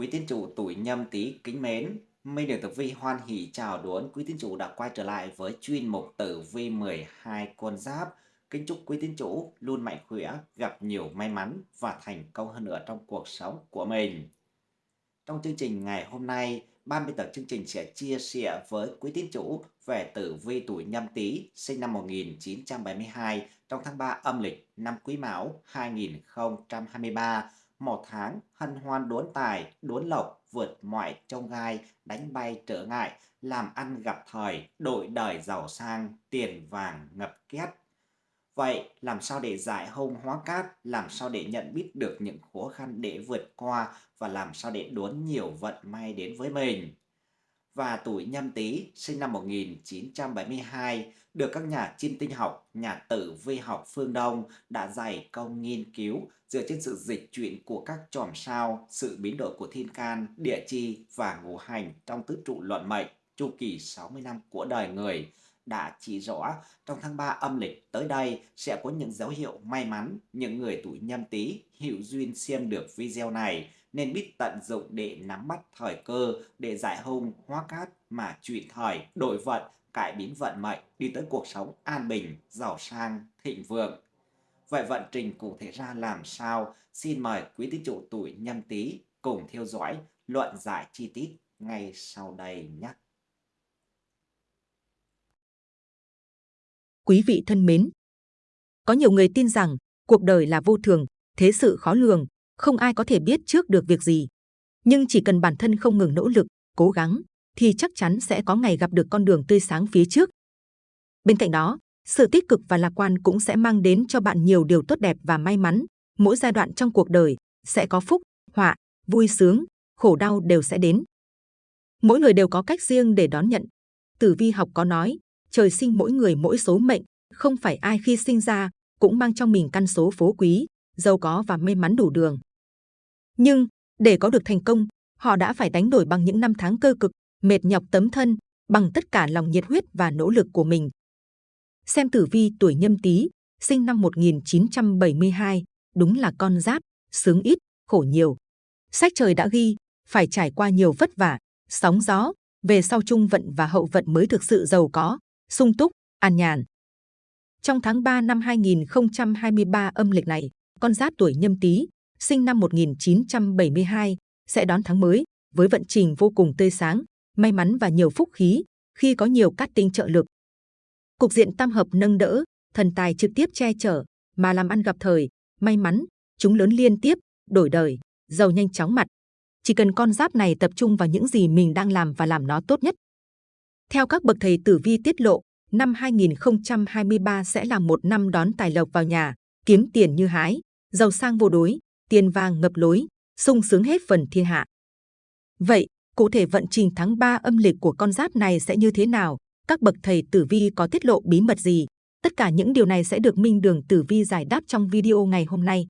Quý tín chủ tuổi Nhâm Tý kính mến, Minh Đường Tử Vi hoan hỷ chào đón quý tín chủ đã quay trở lại với chuyên mục Tử Vi 12 con giáp. Kính chúc quý tín chủ luôn mạnh khỏe, gặp nhiều may mắn và thành công hơn nữa trong cuộc sống của mình. Trong chương trình ngày hôm nay, ban biên tập chương trình sẽ chia sẻ với quý tín chủ về tử vi tuổi Nhâm Tý sinh năm 1972 trong tháng 3 âm lịch năm Quý Mão 2023 một tháng hân hoan đốn tài, đốn lộc, vượt mọi trông gai, đánh bay trở ngại, làm ăn gặp thời, đội đời giàu sang, tiền vàng ngập két. Vậy làm sao để giải hông hóa cát, làm sao để nhận biết được những khó khăn để vượt qua và làm sao để đốn nhiều vận may đến với mình? và tuổi Nhâm Tý sinh năm 1972 được các nhà chiêm tinh học, nhà tử vi học phương Đông đã dày công nghiên cứu dựa trên sự dịch chuyển của các chòm sao, sự biến đổi của thiên can, địa chi và ngũ hành trong tứ trụ luận mệnh chu kỳ 60 năm của đời người. Đã chỉ rõ trong tháng 3 âm lịch tới đây sẽ có những dấu hiệu may mắn những người tuổi nhâm tý hữu duyên xem được video này nên biết tận dụng để nắm bắt thời cơ để giải hung hóa cát mà chuyển thời đổi vận cải biến vận mệnh đi tới cuộc sống an bình giàu sang thịnh vượng. Vậy vận trình cụ thể ra làm sao? Xin mời quý tín chủ tuổi nhâm tý cùng theo dõi luận giải chi tiết ngay sau đây nhé. Quý vị thân mến, có nhiều người tin rằng cuộc đời là vô thường, thế sự khó lường, không ai có thể biết trước được việc gì. Nhưng chỉ cần bản thân không ngừng nỗ lực, cố gắng, thì chắc chắn sẽ có ngày gặp được con đường tươi sáng phía trước. Bên cạnh đó, sự tích cực và lạc quan cũng sẽ mang đến cho bạn nhiều điều tốt đẹp và may mắn. Mỗi giai đoạn trong cuộc đời sẽ có phúc, họa, vui sướng, khổ đau đều sẽ đến. Mỗi người đều có cách riêng để đón nhận. Tử vi học có nói, trời sinh mỗi người mỗi số mệnh, không phải ai khi sinh ra cũng mang trong mình căn số phú quý, giàu có và may mắn đủ đường. Nhưng để có được thành công, họ đã phải đánh đổi bằng những năm tháng cơ cực, mệt nhọc tấm thân, bằng tất cả lòng nhiệt huyết và nỗ lực của mình. Xem tử vi tuổi nhâm tý, sinh năm 1972, đúng là con giáp, sướng ít, khổ nhiều. Sách trời đã ghi, phải trải qua nhiều vất vả, sóng gió, về sau trung vận và hậu vận mới thực sự giàu có, sung túc, an nhàn. Trong tháng 3 năm 2023 âm lịch này, con giáp tuổi nhâm tý, sinh năm 1972, sẽ đón tháng mới với vận trình vô cùng tươi sáng, may mắn và nhiều phúc khí khi có nhiều cát tinh trợ lực. Cục diện tam hợp nâng đỡ, thần tài trực tiếp che chở, mà làm ăn gặp thời, may mắn, chúng lớn liên tiếp, đổi đời, giàu nhanh chóng mặt. Chỉ cần con giáp này tập trung vào những gì mình đang làm và làm nó tốt nhất. Theo các bậc thầy tử vi tiết lộ, năm 2023 sẽ là một năm đón tài lộc vào nhà, kiếm tiền như hái, giàu sang vô đối, tiền vàng ngập lối, sung sướng hết phần thiên hạ. Vậy, cụ thể vận trình tháng 3 âm lịch của con giáp này sẽ như thế nào? Các bậc thầy tử vi có tiết lộ bí mật gì? Tất cả những điều này sẽ được Minh Đường Tử Vi giải đáp trong video ngày hôm nay.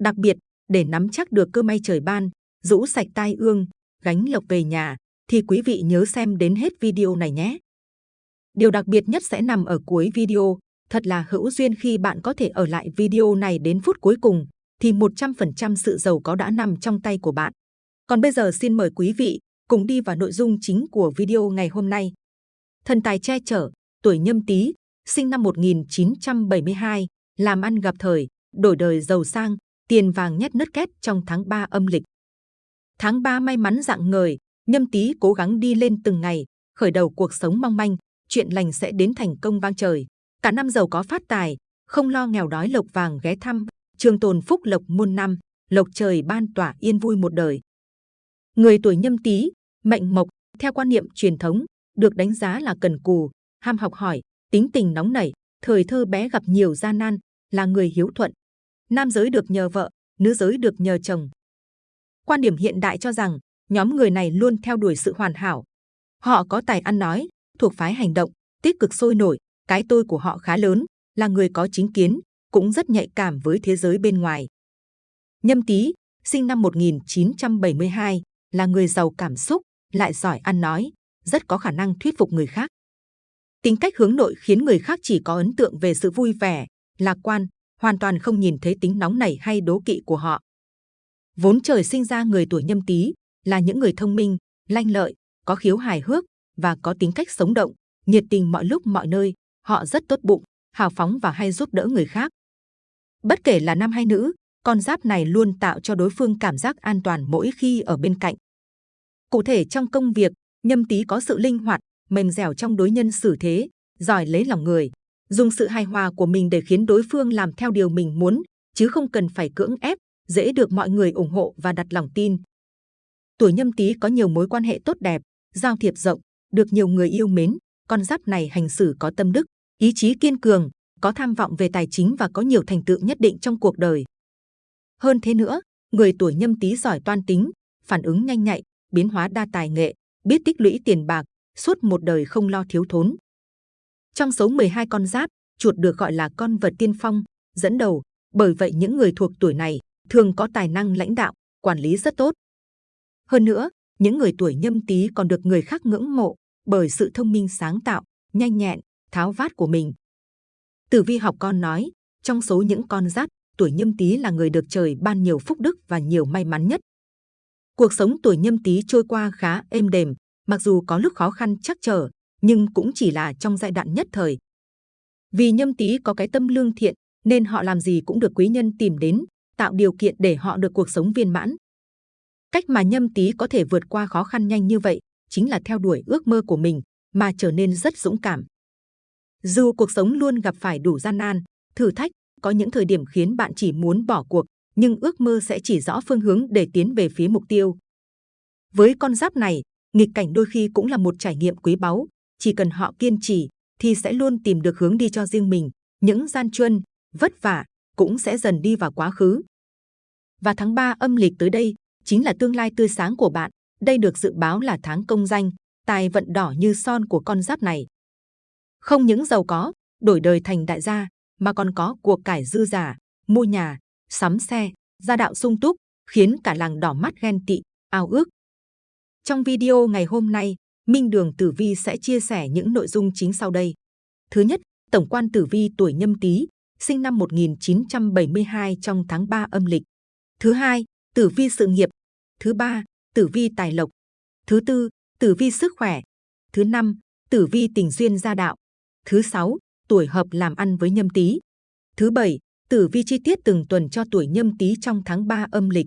Đặc biệt, để nắm chắc được cơ may trời ban, rũ sạch tai ương, gánh lộc về nhà, thì quý vị nhớ xem đến hết video này nhé. Điều đặc biệt nhất sẽ nằm ở cuối video. Thật là hữu duyên khi bạn có thể ở lại video này đến phút cuối cùng, thì 100% sự giàu có đã nằm trong tay của bạn. Còn bây giờ xin mời quý vị cùng đi vào nội dung chính của video ngày hôm nay. Thần tài che chở, tuổi nhâm tý, sinh năm 1972, làm ăn gặp thời, đổi đời giàu sang, tiền vàng nhất nứt két trong tháng 3 âm lịch. Tháng 3 may mắn dạng ngời, nhâm tý cố gắng đi lên từng ngày, khởi đầu cuộc sống mong manh, chuyện lành sẽ đến thành công vang trời. Cả năm giàu có phát tài, không lo nghèo đói lộc vàng ghé thăm, trường tồn phúc lộc muôn năm, lộc trời ban tỏa yên vui một đời. Người tuổi nhâm tý, mệnh mộc, theo quan niệm truyền thống, được đánh giá là cần cù, ham học hỏi, tính tình nóng nảy, thời thơ bé gặp nhiều gian nan, là người hiếu thuận. Nam giới được nhờ vợ, nữ giới được nhờ chồng. Quan điểm hiện đại cho rằng, nhóm người này luôn theo đuổi sự hoàn hảo. Họ có tài ăn nói, thuộc phái hành động, tích cực sôi nổi, cái tôi của họ khá lớn, là người có chính kiến, cũng rất nhạy cảm với thế giới bên ngoài. Nhâm Tý, sinh năm 1972, là người giàu cảm xúc, lại giỏi ăn nói, rất có khả năng thuyết phục người khác. Tính cách hướng nội khiến người khác chỉ có ấn tượng về sự vui vẻ, lạc quan, hoàn toàn không nhìn thấy tính nóng nảy hay đố kỵ của họ. Vốn trời sinh ra người tuổi nhâm tý là những người thông minh, lanh lợi, có khiếu hài hước và có tính cách sống động, nhiệt tình mọi lúc mọi nơi. Họ rất tốt bụng, hào phóng và hay giúp đỡ người khác. Bất kể là nam hay nữ, con giáp này luôn tạo cho đối phương cảm giác an toàn mỗi khi ở bên cạnh. Cụ thể trong công việc, nhâm tý có sự linh hoạt, mềm dẻo trong đối nhân xử thế, giỏi lấy lòng người, dùng sự hài hòa của mình để khiến đối phương làm theo điều mình muốn, chứ không cần phải cưỡng ép, dễ được mọi người ủng hộ và đặt lòng tin. Tuổi nhâm tý có nhiều mối quan hệ tốt đẹp, giao thiệp rộng, được nhiều người yêu mến. Con giáp này hành xử có tâm đức, ý chí kiên cường, có tham vọng về tài chính và có nhiều thành tựu nhất định trong cuộc đời. Hơn thế nữa, người tuổi nhâm tý giỏi toan tính, phản ứng nhanh nhạy, biến hóa đa tài nghệ, biết tích lũy tiền bạc, suốt một đời không lo thiếu thốn. Trong số 12 con giáp, chuột được gọi là con vật tiên phong, dẫn đầu, bởi vậy những người thuộc tuổi này thường có tài năng lãnh đạo, quản lý rất tốt. Hơn nữa, những người tuổi nhâm tý còn được người khác ngưỡng mộ bởi sự thông minh sáng tạo, nhanh nhẹn, tháo vát của mình. Tử vi học con nói, trong số những con giáp, tuổi nhâm tý là người được trời ban nhiều phúc đức và nhiều may mắn nhất. Cuộc sống tuổi nhâm tý trôi qua khá êm đềm, mặc dù có lúc khó khăn chắc trở, nhưng cũng chỉ là trong giai đoạn nhất thời. Vì nhâm tý có cái tâm lương thiện, nên họ làm gì cũng được quý nhân tìm đến, tạo điều kiện để họ được cuộc sống viên mãn. Cách mà nhâm tý có thể vượt qua khó khăn nhanh như vậy, chính là theo đuổi ước mơ của mình, mà trở nên rất dũng cảm. Dù cuộc sống luôn gặp phải đủ gian nan, thử thách, có những thời điểm khiến bạn chỉ muốn bỏ cuộc, nhưng ước mơ sẽ chỉ rõ phương hướng để tiến về phía mục tiêu. Với con giáp này, nghịch cảnh đôi khi cũng là một trải nghiệm quý báu. Chỉ cần họ kiên trì, thì sẽ luôn tìm được hướng đi cho riêng mình. Những gian truân, vất vả cũng sẽ dần đi vào quá khứ. Và tháng 3 âm lịch tới đây chính là tương lai tươi sáng của bạn. Đây được dự báo là tháng công danh, tài vận đỏ như son của con giáp này. Không những giàu có, đổi đời thành đại gia, mà còn có cuộc cải dư giả, mua nhà, sắm xe, gia đạo sung túc, khiến cả làng đỏ mắt ghen tị, ao ước. Trong video ngày hôm nay, Minh Đường Tử Vi sẽ chia sẻ những nội dung chính sau đây. Thứ nhất, tổng quan Tử Vi tuổi Nhâm Tý, sinh năm 1972 trong tháng 3 âm lịch. Thứ hai, Tử Vi sự nghiệp. Thứ ba, Tử Vi tài lộc. Thứ tư, Tử Vi sức khỏe. Thứ năm, Tử Vi tình duyên gia đạo. Thứ sáu, tuổi hợp làm ăn với Nhâm Tý. Thứ bảy, Tử vi chi tiết từng tuần cho tuổi Nhâm Tý trong tháng 3 âm lịch.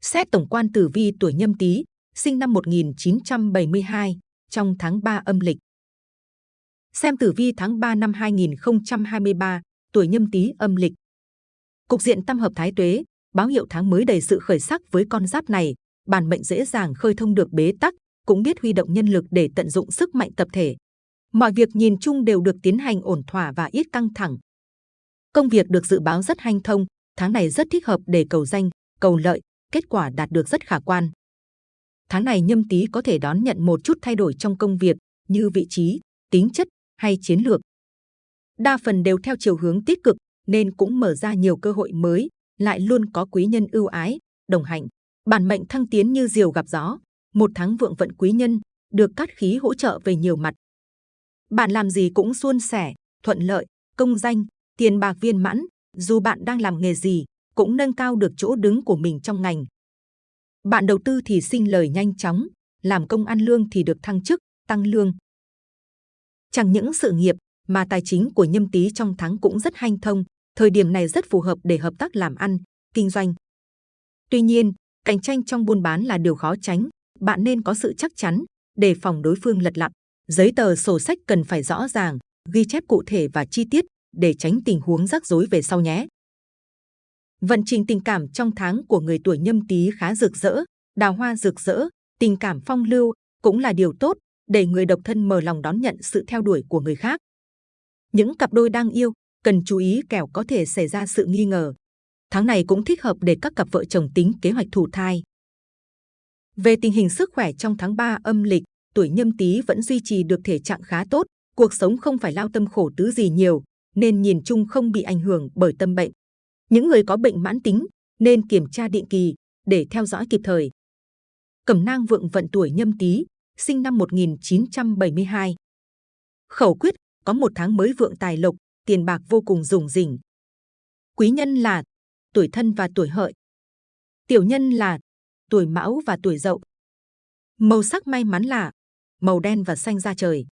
Xét tổng quan tử vi tuổi Nhâm Tý, sinh năm 1972, trong tháng 3 âm lịch. Xem tử vi tháng 3 năm 2023, tuổi Nhâm Tý âm lịch. Cục diện tam hợp thái tuế, báo hiệu tháng mới đầy sự khởi sắc với con giáp này, bản mệnh dễ dàng khơi thông được bế tắc, cũng biết huy động nhân lực để tận dụng sức mạnh tập thể. Mọi việc nhìn chung đều được tiến hành ổn thỏa và ít căng thẳng. Công việc được dự báo rất hanh thông, tháng này rất thích hợp để cầu danh, cầu lợi, kết quả đạt được rất khả quan. Tháng này nhâm tý có thể đón nhận một chút thay đổi trong công việc như vị trí, tính chất hay chiến lược. Đa phần đều theo chiều hướng tích cực nên cũng mở ra nhiều cơ hội mới, lại luôn có quý nhân ưu ái, đồng hành. Bản mệnh thăng tiến như diều gặp gió, một tháng vượng vận quý nhân, được cát khí hỗ trợ về nhiều mặt. Bạn làm gì cũng suôn sẻ, thuận lợi, công danh, tiền bạc viên mãn, dù bạn đang làm nghề gì, cũng nâng cao được chỗ đứng của mình trong ngành. Bạn đầu tư thì sinh lời nhanh chóng, làm công ăn lương thì được thăng chức, tăng lương. Chẳng những sự nghiệp mà tài chính của nhâm tý trong tháng cũng rất hanh thông, thời điểm này rất phù hợp để hợp tác làm ăn, kinh doanh. Tuy nhiên, cạnh tranh trong buôn bán là điều khó tránh, bạn nên có sự chắc chắn, để phòng đối phương lật lặn. Giấy tờ sổ sách cần phải rõ ràng, ghi chép cụ thể và chi tiết để tránh tình huống rắc rối về sau nhé. Vận trình tình cảm trong tháng của người tuổi nhâm tý khá rực rỡ, đào hoa rực rỡ, tình cảm phong lưu cũng là điều tốt để người độc thân mở lòng đón nhận sự theo đuổi của người khác. Những cặp đôi đang yêu cần chú ý kẻo có thể xảy ra sự nghi ngờ. Tháng này cũng thích hợp để các cặp vợ chồng tính kế hoạch thụ thai. Về tình hình sức khỏe trong tháng 3 âm lịch, tuổi nhâm tý vẫn duy trì được thể trạng khá tốt, cuộc sống không phải lao tâm khổ tứ gì nhiều, nên nhìn chung không bị ảnh hưởng bởi tâm bệnh. Những người có bệnh mãn tính nên kiểm tra định kỳ để theo dõi kịp thời. Cẩm nang vượng vận tuổi nhâm tý, sinh năm 1972. Khẩu quyết có một tháng mới vượng tài lộc, tiền bạc vô cùng rủng rỉnh. Quý nhân là tuổi thân và tuổi hợi. Tiểu nhân là tuổi mão và tuổi dậu. Màu sắc may mắn là màu đen và xanh da trời.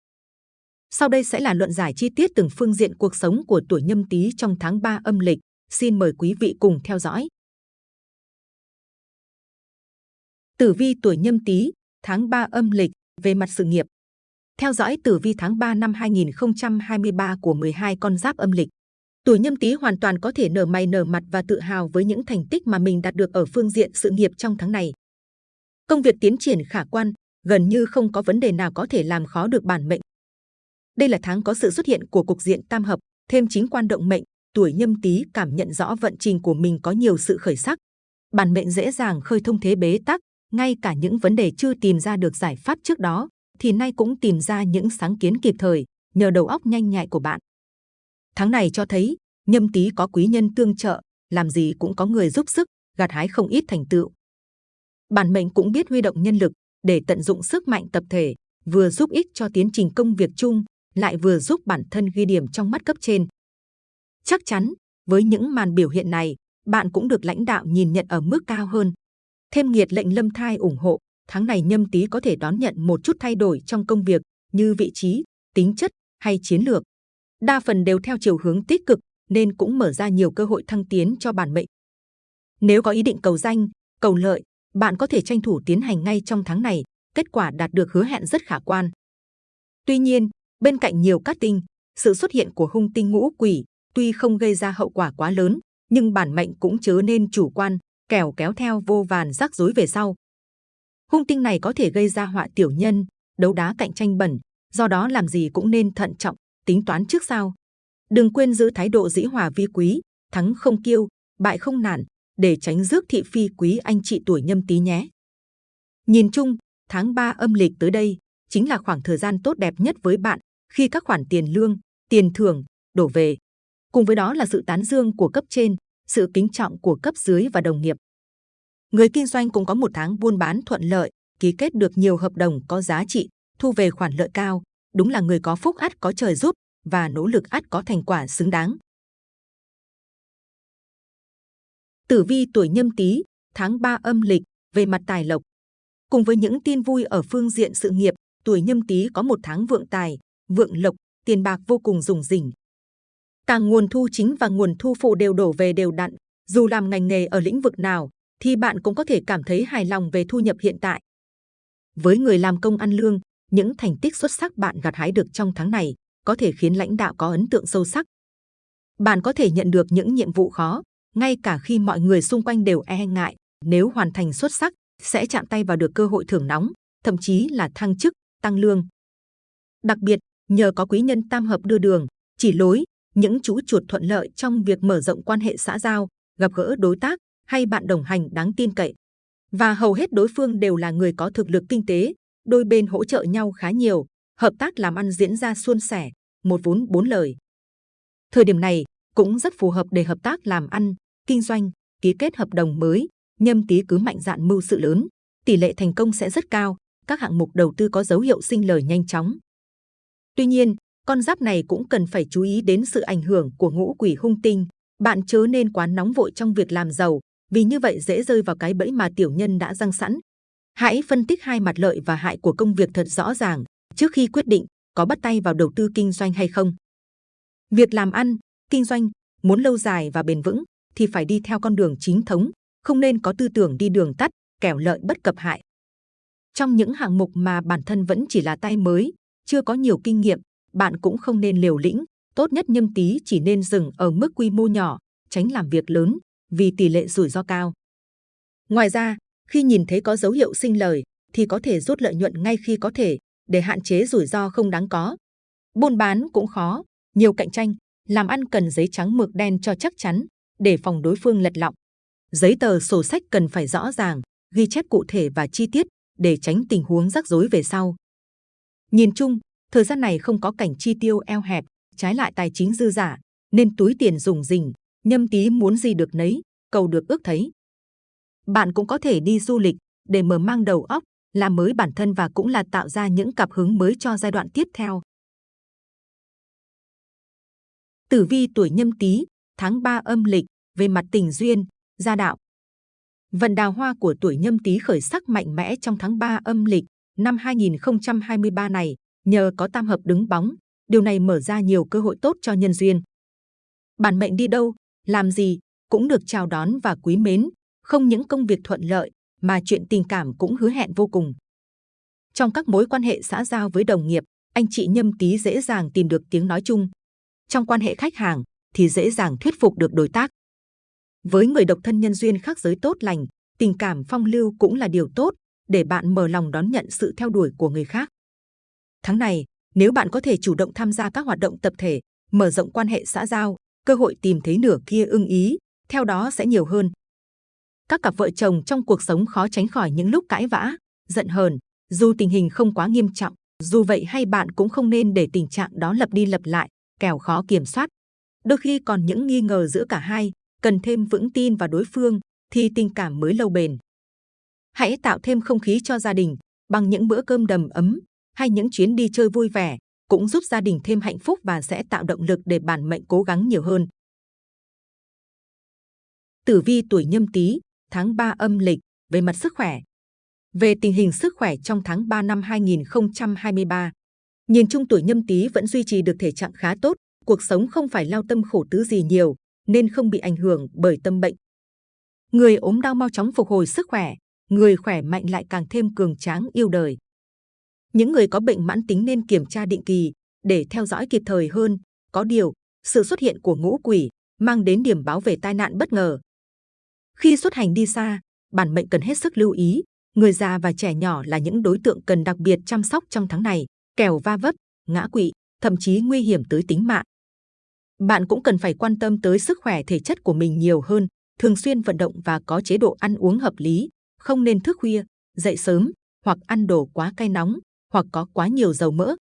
Sau đây sẽ là luận giải chi tiết từng phương diện cuộc sống của tuổi nhâm tý trong tháng 3 âm lịch. Xin mời quý vị cùng theo dõi. Tử vi tuổi nhâm tý, tháng 3 âm lịch, về mặt sự nghiệp. Theo dõi tử vi tháng 3 năm 2023 của 12 con giáp âm lịch. Tuổi nhâm tý hoàn toàn có thể nở mày nở mặt và tự hào với những thành tích mà mình đạt được ở phương diện sự nghiệp trong tháng này. Công việc tiến triển khả quan, gần như không có vấn đề nào có thể làm khó được bản mệnh. Đây là tháng có sự xuất hiện của cục diện tam hợp, thêm chính quan động mệnh, tuổi nhâm tý cảm nhận rõ vận trình của mình có nhiều sự khởi sắc. Bản mệnh dễ dàng khơi thông thế bế tắc, ngay cả những vấn đề chưa tìm ra được giải pháp trước đó, thì nay cũng tìm ra những sáng kiến kịp thời, nhờ đầu óc nhanh nhạy của bạn. Tháng này cho thấy, nhâm tý có quý nhân tương trợ, làm gì cũng có người giúp sức, gặt hái không ít thành tựu. Bản mệnh cũng biết huy động nhân lực để tận dụng sức mạnh tập thể, vừa giúp ích cho tiến trình công việc chung, lại vừa giúp bản thân ghi điểm trong mắt cấp trên. Chắc chắn, với những màn biểu hiện này, bạn cũng được lãnh đạo nhìn nhận ở mức cao hơn. Thêm nghiệt lệnh lâm thai ủng hộ, tháng này nhâm tý có thể đón nhận một chút thay đổi trong công việc như vị trí, tính chất hay chiến lược. Đa phần đều theo chiều hướng tích cực nên cũng mở ra nhiều cơ hội thăng tiến cho bản mệnh. Nếu có ý định cầu danh, cầu lợi, bạn có thể tranh thủ tiến hành ngay trong tháng này, kết quả đạt được hứa hẹn rất khả quan. Tuy nhiên, bên cạnh nhiều cát tinh, sự xuất hiện của hung tinh ngũ quỷ tuy không gây ra hậu quả quá lớn, nhưng bản mệnh cũng chớ nên chủ quan, kẻo kéo theo vô vàn rắc rối về sau. Hung tinh này có thể gây ra họa tiểu nhân, đấu đá cạnh tranh bẩn, do đó làm gì cũng nên thận trọng, tính toán trước sau. Đừng quên giữ thái độ dĩ hòa vi quý, thắng không kiêu, bại không nản, để tránh rước thị phi quý anh chị tuổi nhâm tý nhé. Nhìn chung, tháng 3 âm lịch tới đây chính là khoảng thời gian tốt đẹp nhất với bạn khi các khoản tiền lương, tiền thưởng đổ về. Cùng với đó là sự tán dương của cấp trên, sự kính trọng của cấp dưới và đồng nghiệp. Người kinh doanh cũng có một tháng buôn bán thuận lợi, ký kết được nhiều hợp đồng có giá trị, thu về khoản lợi cao. Đúng là người có phúc ắt có trời giúp và nỗ lực ắt có thành quả xứng đáng. Tử vi tuổi nhâm tý, tháng 3 âm lịch, về mặt tài lộc. Cùng với những tin vui ở phương diện sự nghiệp, tuổi nhâm tý có một tháng vượng tài, vượng lộc, tiền bạc vô cùng rủng rỉnh. Cả nguồn thu chính và nguồn thu phụ đều đổ về đều đặn. Dù làm ngành nghề ở lĩnh vực nào, thì bạn cũng có thể cảm thấy hài lòng về thu nhập hiện tại. Với người làm công ăn lương, những thành tích xuất sắc bạn gặt hái được trong tháng này có thể khiến lãnh đạo có ấn tượng sâu sắc. Bạn có thể nhận được những nhiệm vụ khó, ngay cả khi mọi người xung quanh đều e ngại. Nếu hoàn thành xuất sắc, sẽ chạm tay vào được cơ hội thưởng nóng, thậm chí là thăng chức, tăng lương. Đặc biệt, nhờ có quý nhân tam hợp đưa đường, chỉ lối, những chú chuột thuận lợi trong việc mở rộng quan hệ xã giao, gặp gỡ đối tác hay bạn đồng hành đáng tin cậy. Và hầu hết đối phương đều là người có thực lực kinh tế, đôi bên hỗ trợ nhau khá nhiều, hợp tác làm ăn diễn ra suôn sẻ, một vốn bốn lời. Thời điểm này cũng rất phù hợp để hợp tác làm ăn, kinh doanh, ký kết hợp đồng mới, nhâm tý cứ mạnh dạn mưu sự lớn, tỷ lệ thành công sẽ rất cao, các hạng mục đầu tư có dấu hiệu sinh lời nhanh chóng. Tuy nhiên, con giáp này cũng cần phải chú ý đến sự ảnh hưởng của ngũ quỷ hung tinh. Bạn chớ nên quá nóng vội trong việc làm giàu, vì như vậy dễ rơi vào cái bẫy mà tiểu nhân đã răng sẵn. Hãy phân tích hai mặt lợi và hại của công việc thật rõ ràng trước khi quyết định có bắt tay vào đầu tư kinh doanh hay không. Việc làm ăn, kinh doanh muốn lâu dài và bền vững thì phải đi theo con đường chính thống, không nên có tư tưởng đi đường tắt, kẻo lợi bất cập hại. Trong những hạng mục mà bản thân vẫn chỉ là tay mới, chưa có nhiều kinh nghiệm, bạn cũng không nên liều lĩnh. Tốt nhất nhâm tý chỉ nên dừng ở mức quy mô nhỏ, tránh làm việc lớn, vì tỷ lệ rủi ro cao. Ngoài ra, khi nhìn thấy có dấu hiệu sinh lời, thì có thể rút lợi nhuận ngay khi có thể, để hạn chế rủi ro không đáng có. Buôn bán cũng khó, nhiều cạnh tranh, làm ăn cần giấy trắng mực đen cho chắc chắn, để phòng đối phương lật lọng. Giấy tờ sổ sách cần phải rõ ràng, ghi chép cụ thể và chi tiết để tránh tình huống rắc rối về sau. Nhìn chung, thời gian này không có cảnh chi tiêu eo hẹp, trái lại tài chính dư giả, nên túi tiền dùng rình, nhâm tí muốn gì được nấy, cầu được ước thấy. Bạn cũng có thể đi du lịch để mở mang đầu óc, làm mới bản thân và cũng là tạo ra những cặp hứng mới cho giai đoạn tiếp theo. Tử vi tuổi nhâm tý, tháng 3 âm lịch, về mặt tình duyên, gia đạo. Vận đào hoa của tuổi nhâm tý khởi sắc mạnh mẽ trong tháng 3 âm lịch năm 2023 này nhờ có tam hợp đứng bóng, điều này mở ra nhiều cơ hội tốt cho nhân duyên. Bản mệnh đi đâu, làm gì cũng được chào đón và quý mến, không những công việc thuận lợi mà chuyện tình cảm cũng hứa hẹn vô cùng. Trong các mối quan hệ xã giao với đồng nghiệp, anh chị nhâm tý dễ dàng tìm được tiếng nói chung. Trong quan hệ khách hàng thì dễ dàng thuyết phục được đối tác. Với người độc thân nhân duyên khác giới tốt lành, tình cảm phong lưu cũng là điều tốt để bạn mở lòng đón nhận sự theo đuổi của người khác. Tháng này, nếu bạn có thể chủ động tham gia các hoạt động tập thể, mở rộng quan hệ xã giao, cơ hội tìm thấy nửa kia ưng ý, theo đó sẽ nhiều hơn. Các cặp vợ chồng trong cuộc sống khó tránh khỏi những lúc cãi vã, giận hờn, dù tình hình không quá nghiêm trọng, dù vậy hay bạn cũng không nên để tình trạng đó lặp đi lặp lại, kẻo khó kiểm soát. Đôi khi còn những nghi ngờ giữa cả hai, cần thêm vững tin vào đối phương thì tình cảm mới lâu bền. Hãy tạo thêm không khí cho gia đình bằng những bữa cơm đầm ấm hay những chuyến đi chơi vui vẻ cũng giúp gia đình thêm hạnh phúc và sẽ tạo động lực để bản mệnh cố gắng nhiều hơn. Tử vi tuổi nhâm tý, tháng 3 âm lịch, về mặt sức khỏe. Về tình hình sức khỏe trong tháng 3 năm 2023, nhìn chung tuổi nhâm tý vẫn duy trì được thể trạng khá tốt, cuộc sống không phải lao tâm khổ tứ gì nhiều, nên không bị ảnh hưởng bởi tâm bệnh. Người ốm đau mau chóng phục hồi sức khỏe, người khỏe mạnh lại càng thêm cường tráng yêu đời. Những người có bệnh mãn tính nên kiểm tra định kỳ để theo dõi kịp thời hơn. Có điều, sự xuất hiện của ngũ quỷ mang đến điểm báo về tai nạn bất ngờ. Khi xuất hành đi xa, bản mệnh cần hết sức lưu ý. Người già và trẻ nhỏ là những đối tượng cần đặc biệt chăm sóc trong tháng này, kẻo va vấp, ngã quỵ, thậm chí nguy hiểm tới tính mạng. Bạn cũng cần phải quan tâm tới sức khỏe thể chất của mình nhiều hơn, thường xuyên vận động và có chế độ ăn uống hợp lý, không nên thức khuya, dậy sớm hoặc ăn đồ quá cay nóng hoặc có quá nhiều dầu mỡ.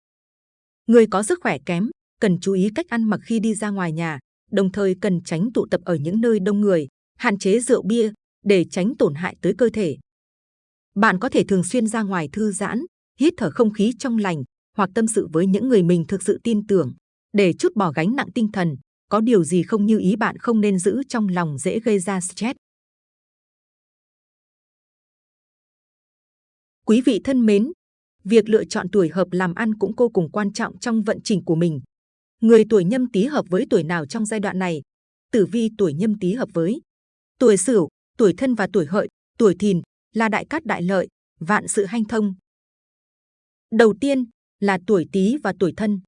Người có sức khỏe kém cần chú ý cách ăn mặc khi đi ra ngoài nhà, đồng thời cần tránh tụ tập ở những nơi đông người, hạn chế rượu bia để tránh tổn hại tới cơ thể. Bạn có thể thường xuyên ra ngoài thư giãn, hít thở không khí trong lành hoặc tâm sự với những người mình thực sự tin tưởng để chút bỏ gánh nặng tinh thần. Có điều gì không như ý bạn không nên giữ trong lòng dễ gây ra stress. Quý vị thân mến, việc lựa chọn tuổi hợp làm ăn cũng vô cùng quan trọng trong vận trình của mình. Người tuổi nhâm tý hợp với tuổi nào trong giai đoạn này? Tử vi tuổi nhâm tý hợp với tuổi sửu, tuổi thân và tuổi hợi, tuổi thìn là đại cát đại lợi, vạn sự hanh thông. Đầu tiên là tuổi tý và tuổi thân.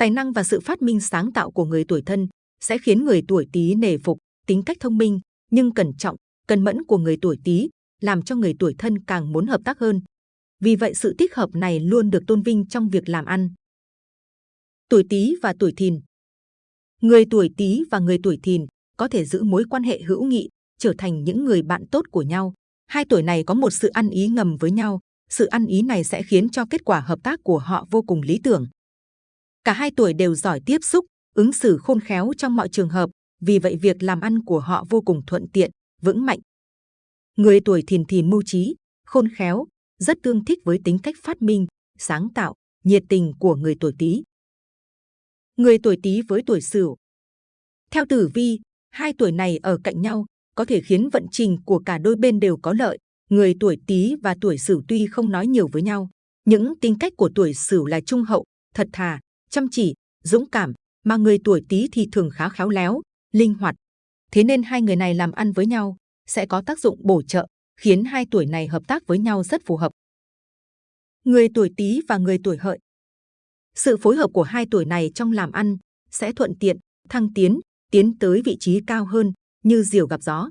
Tài năng và sự phát minh sáng tạo của người tuổi thân sẽ khiến người tuổi tý nể phục, tính cách thông minh nhưng cẩn trọng, cẩn mẫn của người tuổi tý làm cho người tuổi thân càng muốn hợp tác hơn. Vì vậy sự tích hợp này luôn được tôn vinh trong việc làm ăn. Tuổi Tý và tuổi Thìn Người tuổi Tý và người tuổi Thìn có thể giữ mối quan hệ hữu nghị, trở thành những người bạn tốt của nhau. Hai tuổi này có một sự ăn ý ngầm với nhau. Sự ăn ý này sẽ khiến cho kết quả hợp tác của họ vô cùng lý tưởng. Cả hai tuổi đều giỏi tiếp xúc, ứng xử khôn khéo trong mọi trường hợp. Vì vậy việc làm ăn của họ vô cùng thuận tiện, vững mạnh. Người tuổi thìn thì mưu trí, khôn khéo, rất tương thích với tính cách phát minh, sáng tạo, nhiệt tình của người tuổi Tý. Người tuổi Tý với tuổi Sửu. Theo tử vi, hai tuổi này ở cạnh nhau có thể khiến vận trình của cả đôi bên đều có lợi. Người tuổi Tý và tuổi Sửu tuy không nói nhiều với nhau, những tính cách của tuổi Sửu là trung hậu, thật thà, chăm chỉ, dũng cảm, mà người tuổi Tý thì thường khá khéo léo, linh hoạt. Thế nên hai người này làm ăn với nhau sẽ có tác dụng bổ trợ, khiến hai tuổi này hợp tác với nhau rất phù hợp. Người tuổi Tý và người tuổi Hợi Sự phối hợp của hai tuổi này trong làm ăn sẽ thuận tiện, thăng tiến, tiến tới vị trí cao hơn, như diều gặp gió.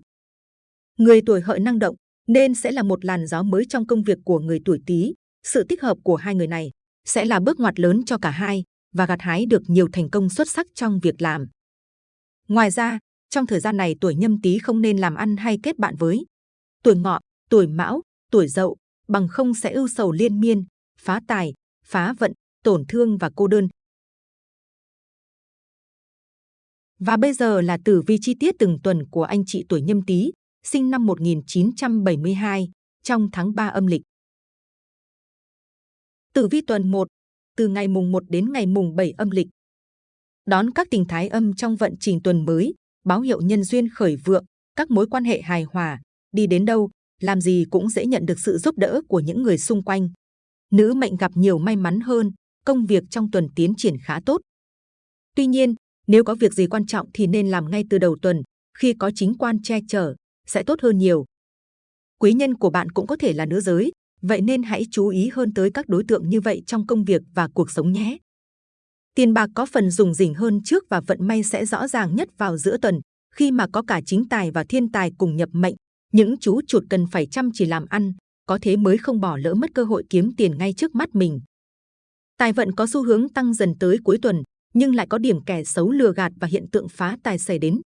Người tuổi Hợi năng động nên sẽ là một làn gió mới trong công việc của người tuổi Tý. Sự tích hợp của hai người này sẽ là bước ngoặt lớn cho cả hai và gặt hái được nhiều thành công xuất sắc trong việc làm. Ngoài ra, trong thời gian này tuổi nhâm tý không nên làm ăn hay kết bạn với tuổi ngọ, tuổi mão, tuổi dậu, bằng không sẽ ưu sầu liên miên, phá tài, phá vận, tổn thương và cô đơn. Và bây giờ là tử vi chi tiết từng tuần của anh chị tuổi nhâm tý, sinh năm 1972, trong tháng 3 âm lịch. Tử vi tuần 1, từ ngày mùng 1 đến ngày mùng 7 âm lịch. Đón các tình thái âm trong vận trình tuần mới, báo hiệu nhân duyên khởi vượng, các mối quan hệ hài hòa, đi đến đâu, làm gì cũng dễ nhận được sự giúp đỡ của những người xung quanh. Nữ mệnh gặp nhiều may mắn hơn, công việc trong tuần tiến triển khá tốt. Tuy nhiên, nếu có việc gì quan trọng thì nên làm ngay từ đầu tuần, khi có chính quan che chở, sẽ tốt hơn nhiều. Quý nhân của bạn cũng có thể là nữ giới, vậy nên hãy chú ý hơn tới các đối tượng như vậy trong công việc và cuộc sống nhé. Tiền bạc có phần dùng rỉnh hơn trước và vận may sẽ rõ ràng nhất vào giữa tuần, khi mà có cả chính tài và thiên tài cùng nhập mệnh. Những chú chuột cần phải chăm chỉ làm ăn, có thế mới không bỏ lỡ mất cơ hội kiếm tiền ngay trước mắt mình. Tài vận có xu hướng tăng dần tới cuối tuần, nhưng lại có điểm kẻ xấu lừa gạt và hiện tượng phá tài xảy đến.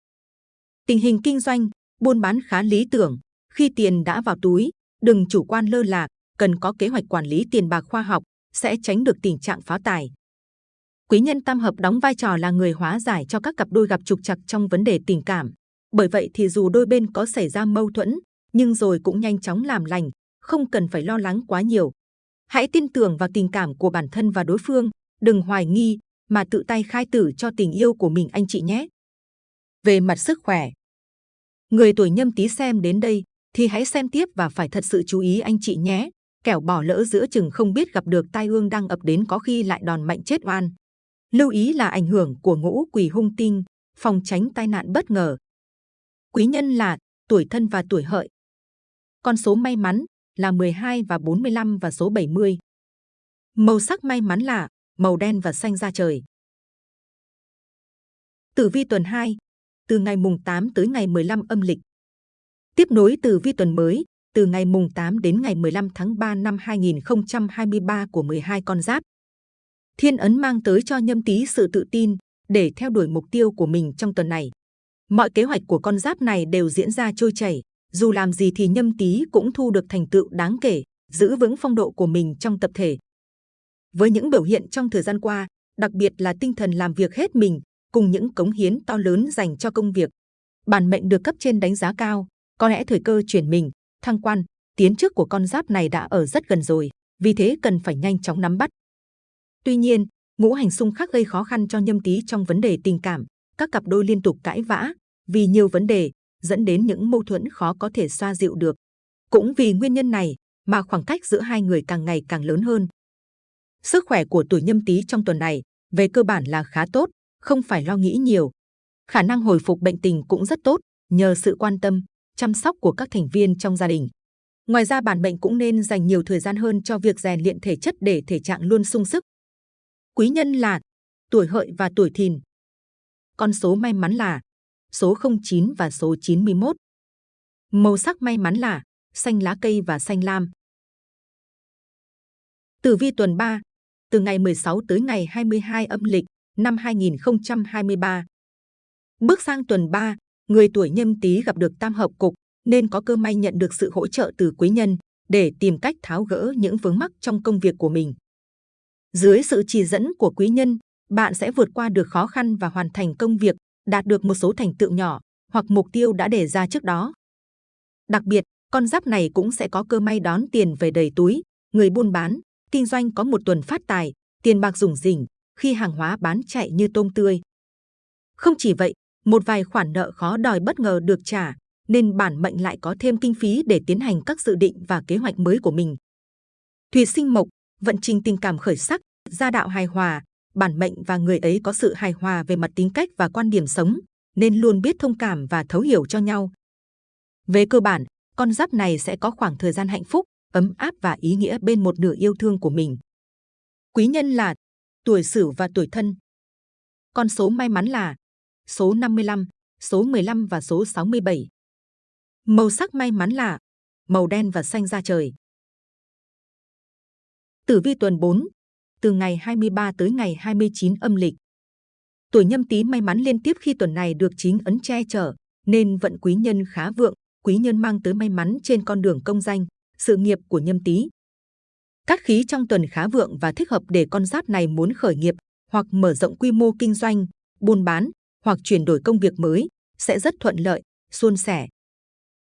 Tình hình kinh doanh, buôn bán khá lý tưởng. Khi tiền đã vào túi, đừng chủ quan lơ là, cần có kế hoạch quản lý tiền bạc khoa học, sẽ tránh được tình trạng phá tài. Quý nhân tam hợp đóng vai trò là người hóa giải cho các cặp đôi gặp trục trặc trong vấn đề tình cảm. Bởi vậy thì dù đôi bên có xảy ra mâu thuẫn, nhưng rồi cũng nhanh chóng làm lành, không cần phải lo lắng quá nhiều. Hãy tin tưởng vào tình cảm của bản thân và đối phương, đừng hoài nghi, mà tự tay khai tử cho tình yêu của mình anh chị nhé. Về mặt sức khỏe, người tuổi nhâm tý xem đến đây thì hãy xem tiếp và phải thật sự chú ý anh chị nhé. Kẻo bỏ lỡ giữa chừng không biết gặp được tai ương đang ập đến có khi lại đòn mạnh chết oan. Lưu ý là ảnh hưởng của ngũ quỷ hung tinh, phòng tránh tai nạn bất ngờ. Quý nhân là tuổi thân và tuổi hợi. Con số may mắn là 12 và 45 và số 70. Màu sắc may mắn là màu đen và xanh da trời. Tử vi tuần 2, từ ngày mùng 8 tới ngày 15 âm lịch. Tiếp nối tử vi tuần mới, từ ngày mùng 8 đến ngày 15 tháng 3 năm 2023 của 12 con giáp. Thiên ấn mang tới cho nhâm tý sự tự tin để theo đuổi mục tiêu của mình trong tuần này. Mọi kế hoạch của con giáp này đều diễn ra trôi chảy, dù làm gì thì nhâm tý cũng thu được thành tựu đáng kể, giữ vững phong độ của mình trong tập thể. Với những biểu hiện trong thời gian qua, đặc biệt là tinh thần làm việc hết mình, cùng những cống hiến to lớn dành cho công việc, bản mệnh được cấp trên đánh giá cao. Có lẽ thời cơ chuyển mình, thăng quan, tiến chức của con giáp này đã ở rất gần rồi, vì thế cần phải nhanh chóng nắm bắt. Tuy nhiên, ngũ hành xung khắc gây khó khăn cho nhâm tý trong vấn đề tình cảm, các cặp đôi liên tục cãi vã vì nhiều vấn đề, dẫn đến những mâu thuẫn khó có thể xoa dịu được. Cũng vì nguyên nhân này mà khoảng cách giữa hai người càng ngày càng lớn hơn. Sức khỏe của tuổi nhâm tý trong tuần này về cơ bản là khá tốt, không phải lo nghĩ nhiều. Khả năng hồi phục bệnh tình cũng rất tốt nhờ sự quan tâm, chăm sóc của các thành viên trong gia đình. Ngoài ra bản mệnh cũng nên dành nhiều thời gian hơn cho việc rèn luyện thể chất để thể trạng luôn sung sức. Quý nhân là tuổi hợi và tuổi thìn. Con số may mắn là số 09 và số 91. Màu sắc may mắn là xanh lá cây và xanh lam. Tử vi tuần 3, từ ngày 16 tới ngày 22 âm lịch năm 2023. Bước sang tuần 3, người tuổi nhâm tý gặp được tam hợp cục nên có cơ may nhận được sự hỗ trợ từ quý nhân để tìm cách tháo gỡ những vướng mắc trong công việc của mình. Dưới sự chỉ dẫn của quý nhân, bạn sẽ vượt qua được khó khăn và hoàn thành công việc, đạt được một số thành tựu nhỏ hoặc mục tiêu đã đề ra trước đó. Đặc biệt, con giáp này cũng sẽ có cơ may đón tiền về đầy túi. Người buôn bán, kinh doanh có một tuần phát tài, tiền bạc rủng rỉnh khi hàng hóa bán chạy như tôm tươi. Không chỉ vậy, một vài khoản nợ khó đòi bất ngờ được trả, nên bản mệnh lại có thêm kinh phí để tiến hành các dự định và kế hoạch mới của mình. Thủy sinh mộc, vận trình tình cảm khởi sắc, gia đạo hài hòa, bản mệnh và người ấy có sự hài hòa về mặt tính cách và quan điểm sống, nên luôn biết thông cảm và thấu hiểu cho nhau. Về cơ bản, con giáp này sẽ có khoảng thời gian hạnh phúc, ấm áp và ý nghĩa bên một nửa yêu thương của mình. Quý nhân là tuổi Sửu và tuổi Thân. Con số may mắn là số 55, số 15 và số 67. Màu sắc may mắn là màu đen và xanh da trời. Tử vi tuần 4, từ ngày 23 tới ngày 29 âm lịch. Tuổi nhâm tý may mắn liên tiếp khi tuần này được chính ấn che chở, nên vận quý nhân khá vượng, quý nhân mang tới may mắn trên con đường công danh, sự nghiệp của nhâm tý. Các khí trong tuần khá vượng và thích hợp để con giáp này muốn khởi nghiệp hoặc mở rộng quy mô kinh doanh, buôn bán hoặc chuyển đổi công việc mới sẽ rất thuận lợi, suôn sẻ.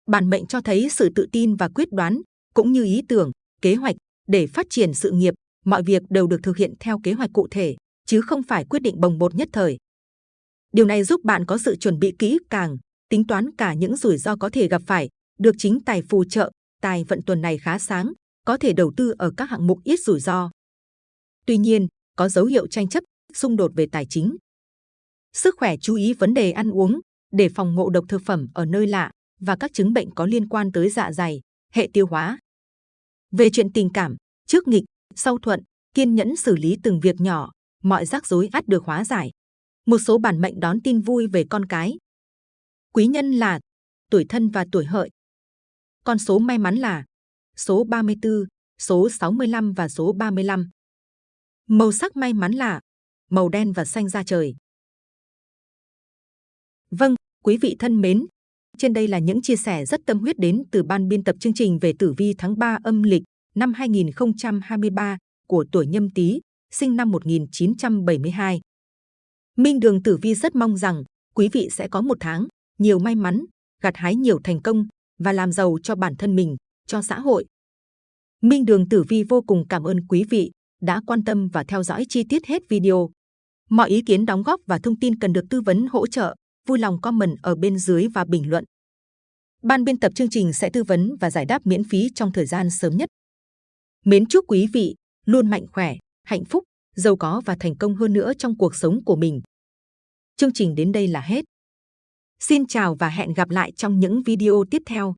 Bản mệnh cho thấy sự tự tin và quyết đoán, cũng như ý tưởng, kế hoạch để phát triển sự nghiệp, mọi việc đều được thực hiện theo kế hoạch cụ thể, chứ không phải quyết định bồng bột nhất thời. Điều này giúp bạn có sự chuẩn bị kỹ càng, tính toán cả những rủi ro có thể gặp phải, được chính tài phù trợ, tài vận tuần này khá sáng, có thể đầu tư ở các hạng mục ít rủi ro. Tuy nhiên, có dấu hiệu tranh chấp, xung đột về tài chính. Sức khỏe chú ý vấn đề ăn uống, để phòng ngộ độc thực phẩm ở nơi lạ và các chứng bệnh có liên quan tới dạ dày, hệ tiêu hóa. Về chuyện tình cảm, trước nghịch, sau thuận, kiên nhẫn xử lý từng việc nhỏ, mọi rắc rối ắt được hóa giải. Một số bản mệnh đón tin vui về con cái. Quý nhân là tuổi thân và tuổi hợi. Con số may mắn là số 34, số 65 và số 35. Màu sắc may mắn là màu đen và xanh da trời. Vâng, quý vị thân mến, trên đây là những chia sẻ rất tâm huyết đến từ ban biên tập chương trình về tử vi tháng 3 âm lịch năm 2023 của tuổi Nhâm Tý, sinh năm 1972. Minh Đường Tử Vi rất mong rằng quý vị sẽ có một tháng nhiều may mắn, gặt hái nhiều thành công và làm giàu cho bản thân mình, cho xã hội. Minh Đường Tử Vi vô cùng cảm ơn quý vị đã quan tâm và theo dõi chi tiết hết video. Mọi ý kiến đóng góp và thông tin cần được tư vấn hỗ trợ, vui lòng comment ở bên dưới và bình luận. Ban biên tập chương trình sẽ tư vấn và giải đáp miễn phí trong thời gian sớm nhất. Mến chúc quý vị luôn mạnh khỏe, hạnh phúc, giàu có và thành công hơn nữa trong cuộc sống của mình. Chương trình đến đây là hết. Xin chào và hẹn gặp lại trong những video tiếp theo.